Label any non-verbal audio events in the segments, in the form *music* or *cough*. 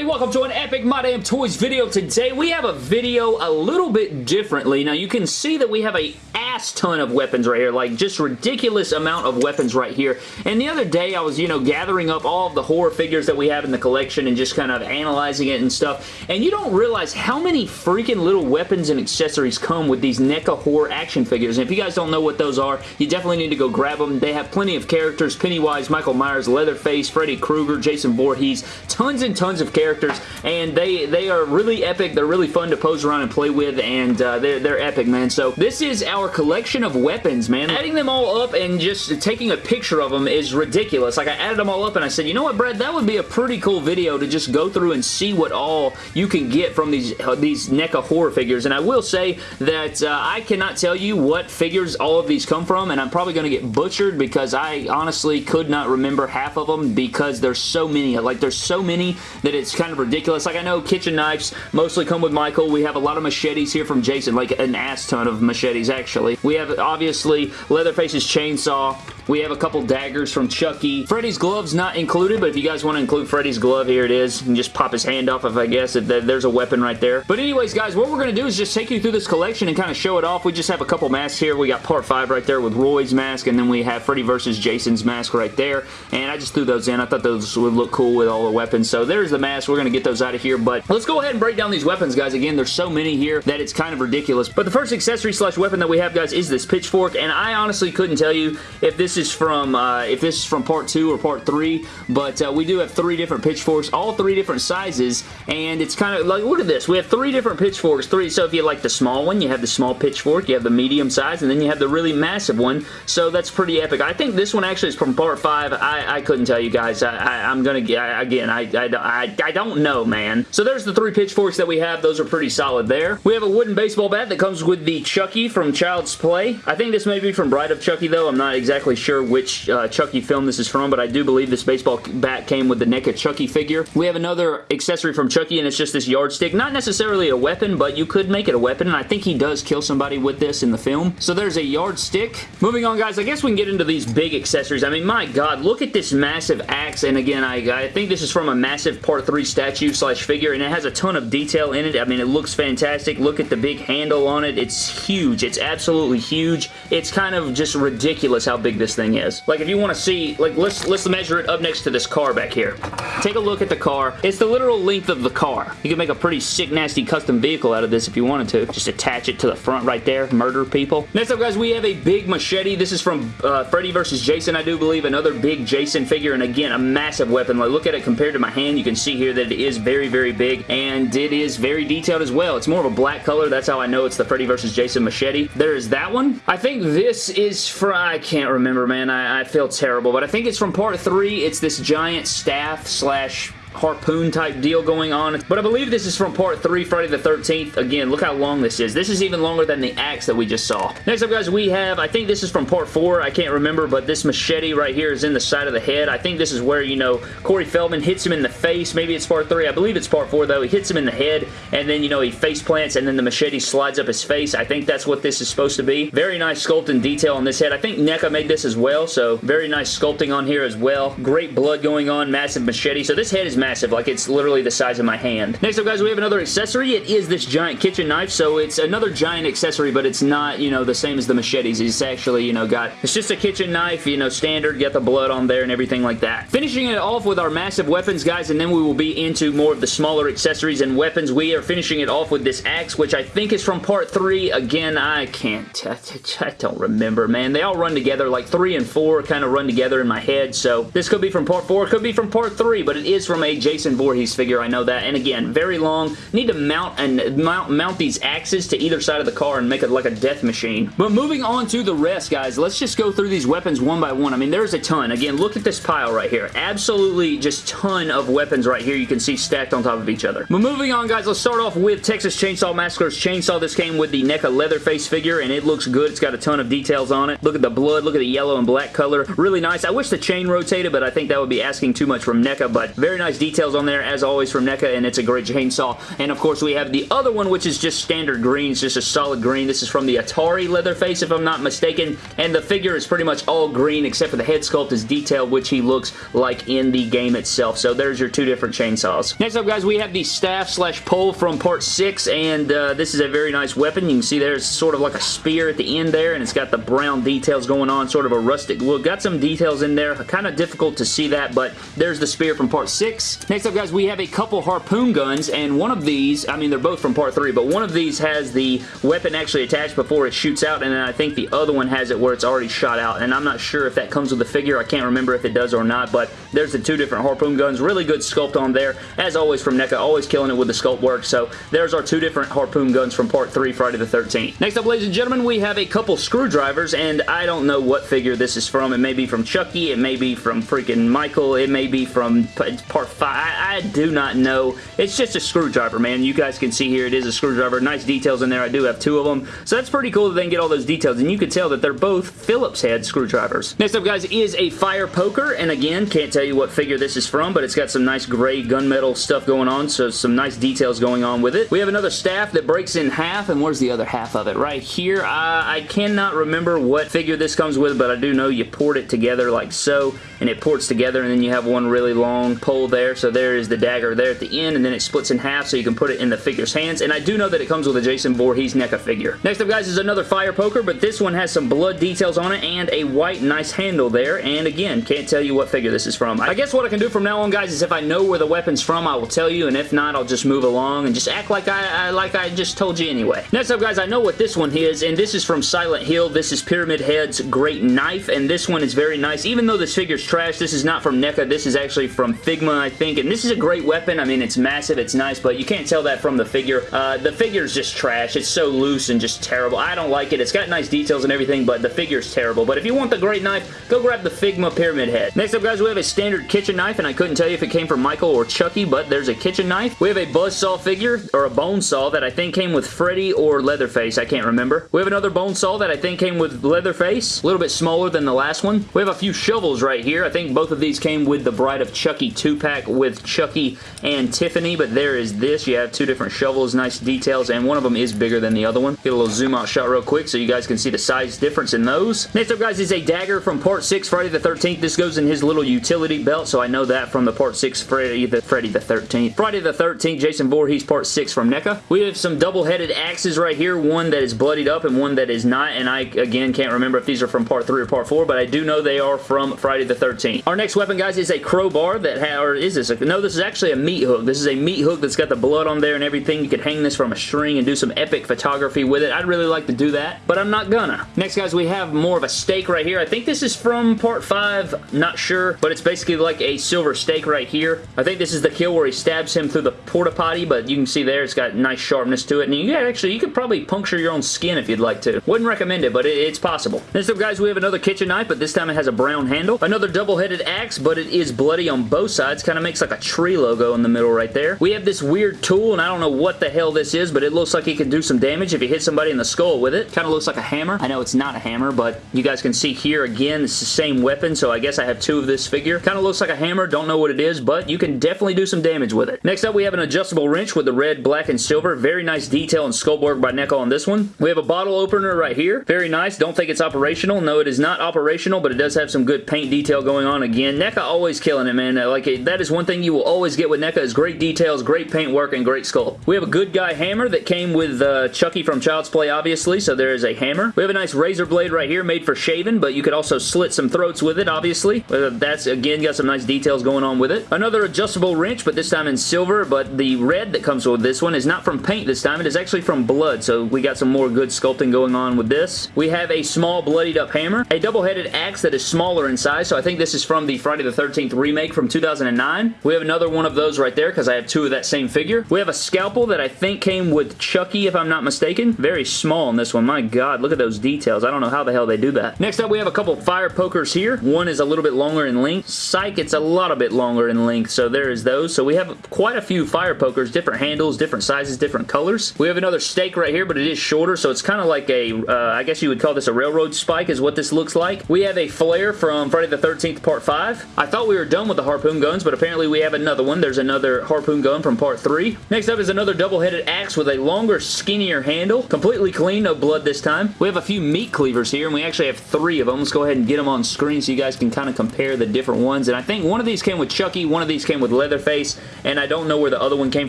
everybody? Welcome to an Epic My Damn Toys video. Today we have a video a little bit differently. Now you can see that we have a ass ton of weapons right here, like just ridiculous amount of weapons right here. And the other day I was, you know, gathering up all of the horror figures that we have in the collection and just kind of analyzing it and stuff. And you don't realize how many freaking little weapons and accessories come with these NECA horror action figures. And if you guys don't know what those are, you definitely need to go grab them. They have plenty of characters, Pennywise, Michael Myers, Leatherface, Freddy Krueger, Jason Voorhees, tons and tons of characters. And they, they are really epic. They're really fun to pose around and play with. And uh, they're, they're epic, man. So this is our collection of weapons, man. Adding them all up and just taking a picture of them is ridiculous. Like, I added them all up and I said, you know what, Brad? That would be a pretty cool video to just go through and see what all you can get from these, uh, these NECA horror figures. And I will say that uh, I cannot tell you what figures all of these come from, and I'm probably going to get butchered because I honestly could not remember half of them because there's so many. Like, there's so many that it's kind of ridiculous. Like, I know kitchen knives mostly come with Michael. We have a lot of machetes here from Jason, like an ass ton of machetes, actually. We have, obviously, Leatherface's chainsaw. We have a couple daggers from Chucky. Freddy's glove's not included, but if you guys want to include Freddy's glove, here it is. You can just pop his hand off if I guess if there's a weapon right there. But anyways, guys, what we're going to do is just take you through this collection and kind of show it off. We just have a couple masks here. We got part 5 right there with Roy's mask, and then we have Freddy versus Jason's mask right there. And I just threw those in. I thought those would look cool with all the weapons. So there's the mask. We're going to get those out of here. But let's go ahead and break down these weapons, guys. Again, there's so many here that it's kind of ridiculous. But the first accessory slash weapon that we have, guys, is this pitchfork. And I honestly couldn't tell you if this is from uh, if this is from part 2 or part 3. But uh, we do have three different pitchforks, all three different sizes. And it's kind of like, look at this. We have three different pitchforks. Three. So if you like the small one, you have the small pitchfork. You have the medium size. And then you have the really massive one. So that's pretty epic. I think this one actually is from part 5. I, I couldn't tell you guys. I, am going to, get again, I, I, I, don't know, man. So there's the three pitchforks that we have. Those are pretty solid there. We have a wooden baseball bat that comes with the Chucky from Child's Play. I think this may be from Bride of Chucky, though. I'm not exactly sure which uh, Chucky film this is from, but I do believe this baseball bat came with the NECA Chucky figure. We have another accessory from Chucky, and it's just this yardstick. Not necessarily a weapon, but you could make it a weapon, and I think he does kill somebody with this in the film. So there's a yardstick. Moving on, guys, I guess we can get into these big accessories. I mean, my God, look at this massive axe, and again, I, I think this is from a massive Part 3 statue slash figure, and it has a ton of detail in it. I mean, it looks fantastic. Look at the big handle on it. It's huge. It's absolutely huge. It's kind of just ridiculous how big this thing is. Like, if you want to see, like, let's, let's measure it up next to this car back here. Take a look at the car. It's the literal length of the car. You can make a pretty sick, nasty custom vehicle out of this if you wanted to. Just attach it to the front right there. Murder people. Next up, guys, we have a big machete. This is from uh, Freddy vs. Jason, I do believe. Another big Jason figure, and again, a massive weapon. Like, look at it compared to my hand. You can see here that it is very, very big, and it is very detailed as well. It's more of a black color. That's how I know it's the Freddy vs. Jason machete. There is that one. I think this is from... I can't remember, man. I, I feel terrible, but I think it's from part 3. It's this giant staff slash harpoon type deal going on. But I believe this is from part 3, Friday the 13th. Again, look how long this is. This is even longer than the axe that we just saw. Next up, guys, we have, I think this is from part 4. I can't remember, but this machete right here is in the side of the head. I think this is where, you know, Corey Feldman hits him in the face. Maybe it's part 3. I believe it's part 4, though. He hits him in the head, and then, you know, he face plants, and then the machete slides up his face. I think that's what this is supposed to be. Very nice sculpt and detail on this head. I think NECA made this as well, so very nice sculpting on here as well. Great blood going on, massive machete. So this head is massive. Like, it's literally the size of my hand. Next up, guys, we have another accessory. It is this giant kitchen knife, so it's another giant accessory, but it's not, you know, the same as the machetes. It's actually, you know, got, it's just a kitchen knife, you know, standard, get the blood on there and everything like that. Finishing it off with our massive weapons, guys, and then we will be into more of the smaller accessories and weapons. We are finishing it off with this axe, which I think is from part 3. Again, I can't, *laughs* I don't remember, man. They all run together, like 3 and 4 kind of run together in my head, so this could be from part 4, it could be from part 3, but it is from a Jason Voorhees figure, I know that. And again, very long. Need to mount and mount, mount these axes to either side of the car and make it like a death machine. But moving on to the rest, guys, let's just go through these weapons one by one. I mean, there's a ton. Again, look at this pile right here. Absolutely just ton of weapons right here you can see stacked on top of each other. But moving on, guys, let's start off with Texas Chainsaw Massacre's chainsaw. This came with the NECA Leatherface figure, and it looks good. It's got a ton of details on it. Look at the blood. Look at the yellow and black color. Really nice. I wish the chain rotated, but I think that would be asking too much from NECA, but very nice details on there as always from NECA and it's a great chainsaw. And of course we have the other one which is just standard green. It's just a solid green. This is from the Atari Leatherface if I'm not mistaken. And the figure is pretty much all green except for the head sculpt is detailed which he looks like in the game itself. So there's your two different chainsaws. Next up guys we have the staff slash pole from part 6 and uh, this is a very nice weapon. You can see there's sort of like a spear at the end there and it's got the brown details going on. Sort of a rustic look. Got some details in there. Kind of difficult to see that but there's the spear from part 6. Next up guys we have a couple harpoon guns and one of these, I mean they're both from part 3 but one of these has the weapon actually attached before it shoots out and then I think the other one has it where it's already shot out and I'm not sure if that comes with the figure. I can't remember if it does or not but there's the two different harpoon guns. Really good sculpt on there as always from NECA. Always killing it with the sculpt work so there's our two different harpoon guns from part 3 Friday the 13th. Next up ladies and gentlemen we have a couple screwdrivers and I don't know what figure this is from. It may be from Chucky. It may be from freaking Michael. It may be from part 5. I, I do not know. It's just a screwdriver man. You guys can see here it is a screwdriver. Nice details in there. I do have two of them. So that's pretty cool that they can get all those details and you can tell that they're both Phillips head screwdrivers. Next up guys is a fire poker and again can't tell you what figure this is from but it's got some nice gray gunmetal stuff going on so some nice details going on with it. We have another staff that breaks in half and where's the other half of it? Right here. Uh, I cannot remember what figure this comes with but I do know you port it together like so and it ports together and then you have one really long pole there so there is the dagger there at the end and then it splits in half so you can put it in the figure's hands and I do know that it comes with a Jason Voorhees NECA figure. Next up guys is another fire poker but this one has some blood details on it and a white nice handle there and again can't tell you what figure this is from. I guess what I can do from now on guys is if I know where the weapon's from I will tell you and if not I'll just move along and just act like I, I like I just told you anyway. Next up guys I know what this one is and this is from Silent Hill. This is Pyramid Head's great knife and this one is very nice even though this figure's trash this is not from NECA this is actually from Figma I think and this is a great weapon I mean it's massive it's nice but you can't tell that from the figure. Uh, the is just trash. It's so loose and just terrible. I don't like it. It's got nice details and everything, but the figure's terrible. But if you want the great knife, go grab the Figma Pyramid Head. Next up, guys, we have a standard kitchen knife, and I couldn't tell you if it came from Michael or Chucky, but there's a kitchen knife. We have a Buzzsaw figure, or a bone saw, that I think came with Freddy or Leatherface. I can't remember. We have another bone saw that I think came with Leatherface. A little bit smaller than the last one. We have a few shovels right here. I think both of these came with the Bride of Chucky 2-pack with Chucky and Tiffany, but there is this. You have two different shovels, nice details, and one of them is bigger than the other one. Get a little zoom out shot real quick so you guys can see the size difference in those. Next up, guys, is a dagger from Part 6 Friday the 13th. This goes in his little utility belt, so I know that from the Part 6 Freddy the, Friday the 13th. Friday the 13th, Jason Voorhees Part 6 from NECA. We have some double-headed axes right here, one that is bloodied up and one that is not, and I, again, can't remember if these are from Part 3 or Part 4, but I do know they are from Friday the 13th. Our next weapon, guys, is a crowbar that, or is this? No, this is actually a meat hook. This is a meat hook that's got the blood on there and everything. You could hang this from a string and do some epic photography with it. I'd really like to do that, but I'm not gonna. Next, guys, we have more of a stake right here. I think this is from part 5. Not sure, but it's basically like a silver stake right here. I think this is the kill where he stabs him through the porta potty, but you can see there it's got nice sharpness to it. And you actually, you could probably puncture your own skin if you'd like to. Wouldn't recommend it, but it, it's possible. Next up, guys, we have another kitchen knife, but this time it has a brown handle. Another double-headed axe, but it is bloody on both sides. Kind of makes like a tree logo in the middle right there. We have this weird tool, and I don't know what the hell this is, but it looks like it can do some damage if you hit somebody in the skull with it. Kind of looks like a hammer. I know it's not a hammer, but you guys can see here again, it's the same weapon, so I guess I have two of this figure. Kind of looks like a hammer. Don't know what it is, but you can definitely do some damage with it. Next up, we have an adjustable wrench with the red, black, and silver. Very nice detail and sculpt work by NECA on this one. We have a bottle opener right here. Very nice. Don't think it's operational. No, it is not operational, but it does have some good paint detail going on. Again, NECA always killing it, man. Like, that is one thing you will always get with NECA is great details, great paint work, and great sculpt. We have a good guy hammer that came with uh, Chucky from Child's Play, obviously, so there is a hammer. We have a nice razor blade right here made for shaving, but you could also slit some throats with it, obviously. Uh, that's, again, got some nice details going on with it. Another adjustable wrench, but this time in silver, but the red that comes with this one is not from paint this time. It is actually from blood, so we got some more good sculpting going on with this. We have a small bloodied up hammer, a double-headed axe that is smaller in size, so I think this is from the Friday the 13th remake from 2009. We have another one of those right there because I have two of that same figure. We have a scalpel that I think came with Chucky, if I'm not mistaken. Very small in this one. My God, look at those details. I don't know how the hell they do that. Next up, we have a couple fire pokers here. One is a little bit longer in length. Psych, it's a lot a bit longer in length, so there is those. So we have quite a few fire pokers, different handles, different sizes, different colors. We have another stake right here, but it is shorter, so it's kind of like a, uh, I guess you would call this a railroad spike is what this looks like. We have a flare from Friday the 13th Part 5. I thought we were done with the harpoon guns, but apparently apparently we have another one. There's another harpoon gun from part 3. Next up is another double-headed axe with a longer, skinnier handle. Completely clean, no blood this time. We have a few meat cleavers here, and we actually have three of them. Let's go ahead and get them on screen so you guys can kind of compare the different ones. And I think one of these came with Chucky, one of these came with Leatherface, and I don't know where the other one came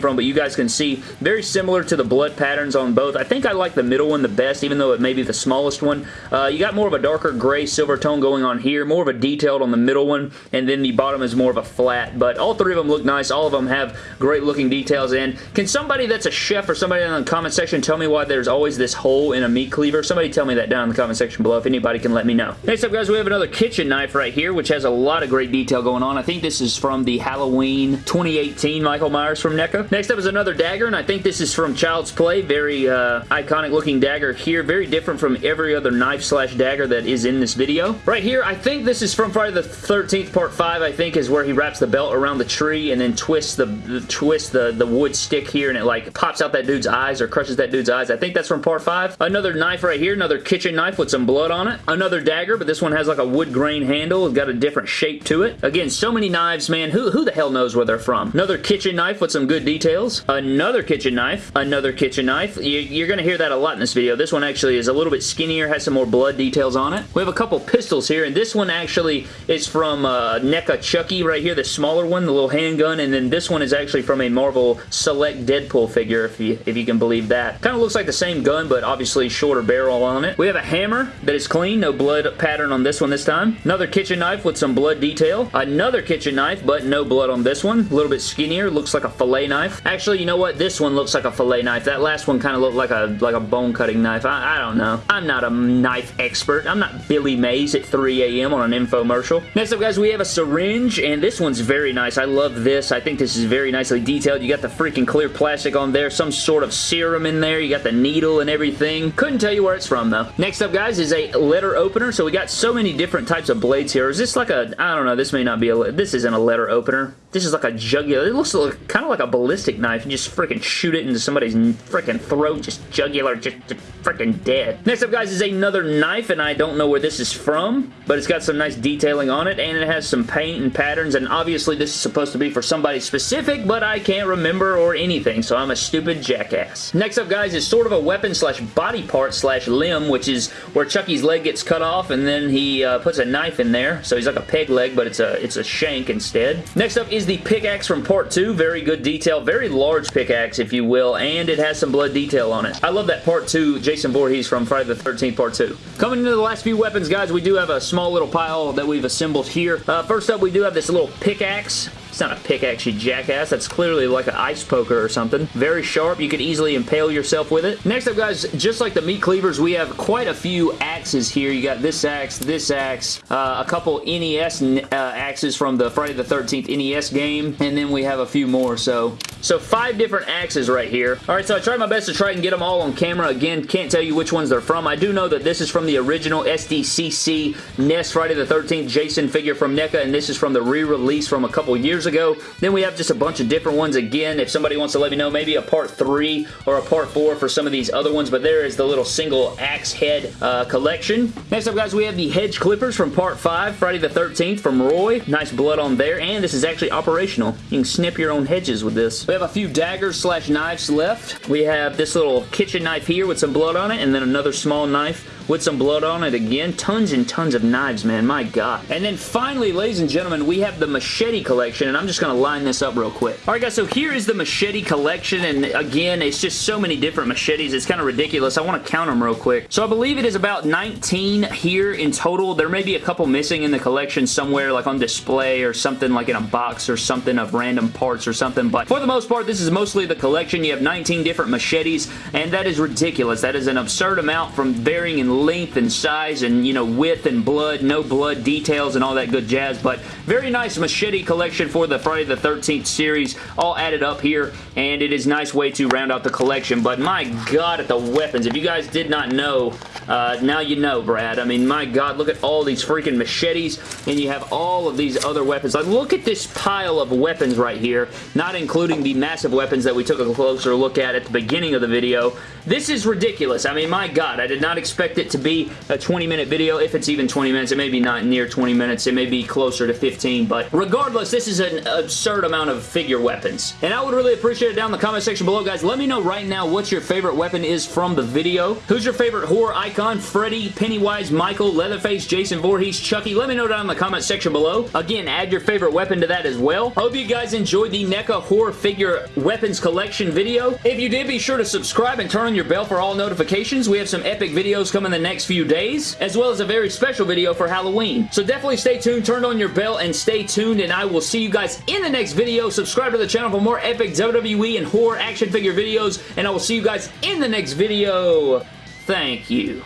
from, but you guys can see very similar to the blood patterns on both. I think I like the middle one the best, even though it may be the smallest one. Uh, you got more of a darker gray silver tone going on here, more of a detailed on the middle one, and then the bottom is more of a flat. But all three of them look nice. All of them have great looking details. And can somebody that's a chef or somebody in the comment section tell me why there's always this hole in a meat cleaver? Somebody tell me that down in the comment section below if anybody can let me know. Next up, guys, we have another kitchen knife right here, which has a lot of great detail going on. I think this is from the Halloween 2018 Michael Myers from NECA. Next up is another dagger, and I think this is from Child's Play. Very uh, iconic looking dagger here. Very different from every other knife slash dagger that is in this video. Right here, I think this is from Friday the 13th Part 5, I think, is where he wraps the belt around the tree and then twists the, the twist the, the wood stick here and it like pops out that dude's eyes or crushes that dude's eyes. I think that's from Part 5. Another knife right here, another kitchen knife with some blood on it. Another dagger, but this one has like a wood grain handle. It's got a different shape to it. Again, so many knives, man. Who, who the hell knows where they're from? Another kitchen knife with some good details. Another kitchen knife. Another kitchen knife. You, you're going to hear that a lot in this video. This one actually is a little bit skinnier, has some more blood details on it. We have a couple pistols here, and this one actually is from uh, NECA Chucky right here, the smaller one, the little handgun, and then this one is actually from a Marvel Select Deadpool figure, if you, if you can believe that. Kind of looks like the same gun, but obviously shorter barrel on it. We have a hammer that is clean, no blood pattern on this one this time. Another kitchen knife with some blood detail. Another kitchen knife, but no blood on this one. A little bit skinnier, looks like a fillet knife. Actually, you know what? This one looks like a fillet knife. That last one kind of looked like a like a bone cutting knife. I, I don't know. I'm not a knife expert. I'm not Billy Mays at 3 a.m. on an infomercial. Next up, guys, we have a syringe, and this one's very nice. I love this. I think this is very nicely detailed. You got the freaking clear plastic on there, some sort of serum in there. You got the needle and everything. Couldn't tell you where it's from, though. Next up, guys, is a letter opener. So we got so many different types of blades here. Is this like a, I don't know, this may not be a, this isn't a letter opener. This is like a jugular. It looks like, kind of like a ballistic knife. You just freaking shoot it into somebody's freaking throat, just jugular, just, just freaking dead. Next up, guys, is another knife, and I don't know where this is from, but it's got some nice detailing on it, and it has some paint and patterns, and obviously this is supposed to be for somebody specific, but I can't remember or anything, so I'm a stupid jackass. Next up, guys, is sort of a weapon slash body part slash limb, which is where Chucky's leg gets cut off, and then he uh, puts a knife in there, so he's like a peg leg, but it's a, it's a shank instead. Next up is the pickaxe from part 2. Very good detail. Very large pickaxe, if you will, and it has some blood detail on it. I love that part 2 Jason Voorhees from Friday the 13th part 2. Coming into the last few weapons, guys, we do have a small little pile that we've assembled here. Uh, first up, we do have this little pickaxe. It's not a pickaxe, you jackass. That's clearly like an ice poker or something. Very sharp. You could easily impale yourself with it. Next up, guys, just like the meat cleavers, we have quite a few axes here. You got this axe, this axe, uh, a couple NES uh, axes from the Friday the 13th NES game, and then we have a few more. So, so five different axes right here. All right, so I tried my best to try and get them all on camera. Again, can't tell you which ones they're from. I do know that this is from the original SDCC NES Friday the 13th Jason figure from NECA, and this is from the re-release from a couple years ago. Then we have just a bunch of different ones. Again, if somebody wants to let me know, maybe a part 3 or a part 4 for some of these other ones, but there is the little single axe head uh, collection. Next up, guys, we have the hedge clippers from part 5, Friday the 13th from Roy. Nice blood on there, and this is actually operational. You can snip your own hedges with this. We have a few daggers slash knives left. We have this little kitchen knife here with some blood on it, and then another small knife with some blood on it again. Tons and tons of knives, man. My God. And then finally, ladies and gentlemen, we have the machete collection, and I'm just going to line this up real quick. All right, guys, so here is the machete collection, and again, it's just so many different machetes. It's kind of ridiculous. I want to count them real quick. So I believe it is about 19 here in total. There may be a couple missing in the collection somewhere, like on display or something, like in a box or something of random parts or something, but for the most part, this is mostly the collection. You have 19 different machetes, and that is ridiculous. That is an absurd amount from varying in length and size and, you know, width and blood, no blood details and all that good jazz, but very nice machete collection for the Friday the 13th series, all added up here, and it is nice way to round out the collection, but my god at the weapons. If you guys did not know, uh, now you know, Brad. I mean, my god, look at all these freaking machetes, and you have all of these other weapons. Like, look at this pile of weapons right here, not including the massive weapons that we took a closer look at at the beginning of the video. This is ridiculous. I mean, my god, I did not expect it to be a 20 minute video, if it's even 20 minutes. It may be not near 20 minutes. It may be closer to 15, but regardless, this is an absurd amount of figure weapons. And I would really appreciate it down in the comment section below, guys. Let me know right now what your favorite weapon is from the video. Who's your favorite horror icon? Freddy, Pennywise, Michael, Leatherface, Jason Voorhees, Chucky? Let me know down in the comment section below. Again, add your favorite weapon to that as well. Hope you guys enjoyed the NECA horror figure weapons collection video. If you did, be sure to subscribe and turn on your bell for all notifications. We have some epic videos coming the next few days, as well as a very special video for Halloween. So definitely stay tuned, turn on your bell, and stay tuned, and I will see you guys in the next video. Subscribe to the channel for more epic WWE and horror action figure videos, and I will see you guys in the next video. Thank you.